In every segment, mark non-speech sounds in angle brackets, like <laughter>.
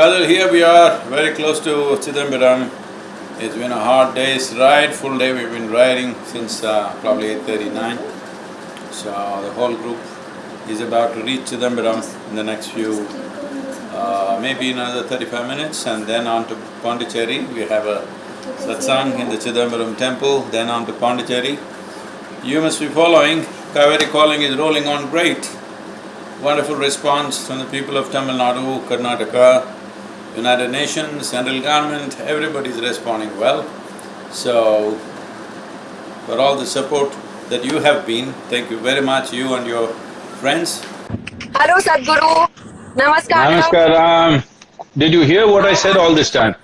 Kadal, here we are, very close to Chidambaram. It's been a hard day's ride, full day we've been riding since uh, probably eight thirty-nine. So the whole group is about to reach Chidambaram in the next few, uh, maybe another thirty-five minutes and then on to Pondicherry. We have a satsang in the Chidambaram temple, then on to Pondicherry. You must be following, Cauvery Calling is rolling on great. Wonderful response from the people of Tamil Nadu, Karnataka, United Nations, central government, everybody is responding well. So, for all the support that you have been, thank you very much, you and your friends. Hello Sadhguru. Namaskar. Namaskaram. Did you hear what I said all this time?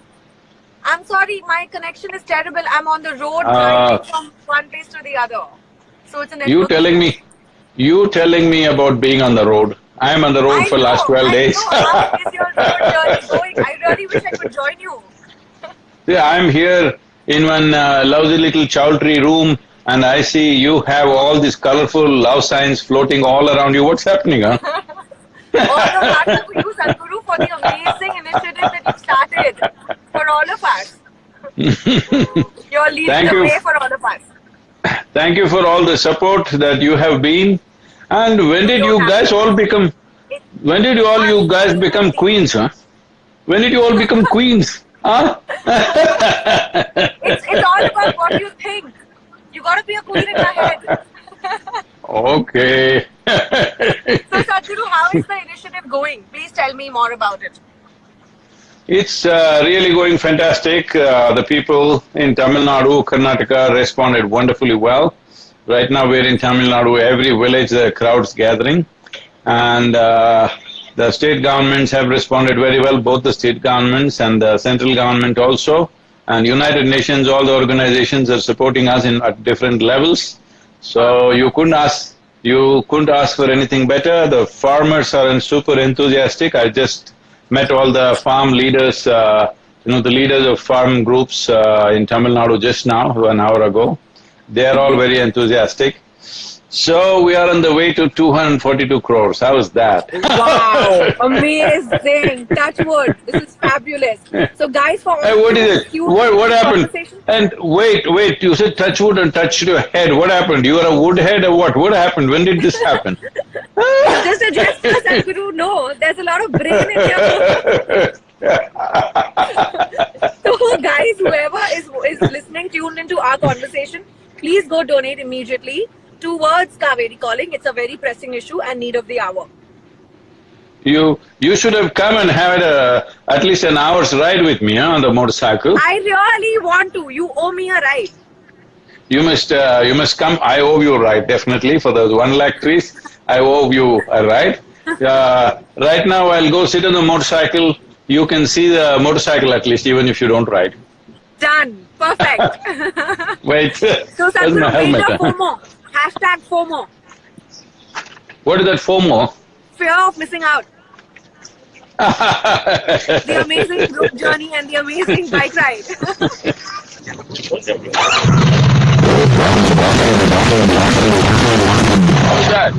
I'm sorry, my connection is terrible. I'm on the road ah. driving from one place to the other. So it's a network. You telling me, you telling me about being on the road. I am on the road I for last know, twelve days. I know. How is your <laughs> journey going? I really wish I could join you. Yeah, I'm here in one uh, lovely little chowdhury room and I see you have all these colorful love signs floating all around you. What's happening, huh? <laughs> All the hearts you, Sadhguru, for the amazing initiative that you started for all of us. <laughs> You're leading Thank the you. way for all of us. Thank you for all the support that you have been. And when did you guys all become, when did you all you guys become queens, huh? When did you all become <laughs> queens? Huh? It's, it's all <laughs> about what you think. You gotta be a queen in your head. Okay. <laughs> So Sadhguru, how is the initiative going? Please tell me more about it. It's uh, really going fantastic. Uh, the people in Tamil Nadu, Karnataka responded wonderfully well. Right now we're in Tamil Nadu, every village the crowd's gathering. And uh, the state governments have responded very well, both the state governments and the central government also. And United Nations, all the organizations are supporting us in at different levels. So you couldn't ask, you couldn't ask for anything better. The farmers are in super enthusiastic. I just met all the farm leaders, uh, you know, the leaders of farm groups uh, in Tamil Nadu just now, an hour ago. They are all very enthusiastic. So we are on the way to 242 crores. How is that? Wow, <laughs> amazing. Touch wood. This is fabulous. So guys, for all Hey, what you it? What, what happened? And wait, wait, you said touch wood and touched your head. What happened? You are a wood head or what? What happened? When did this happen? <laughs> Just a gesture, Sadhguru. No, there's a lot of brain in here. <laughs> So guys, whoever is, is listening, tuned into our conversation, please go donate immediately towards Cauvery Calling. It's a very pressing issue and need of the hour. You you should have come and had a, at least an hour's ride with me huh, on the motorcycle. I really want to. You owe me a ride. You must uh, you must come. I owe you a ride definitely for those one lakh trees. I owe you a ride. Uh, right now, I'll go sit on the motorcycle. You can see the motorcycle at least, even if you don't ride. Done. Perfect. <laughs> Wait, <laughs> so Sadhguru, major? FOMO. Hashtag FOMO. What is that FOMO? Fear of missing out. <laughs> The amazing group journey and the amazing bike ride. How's that?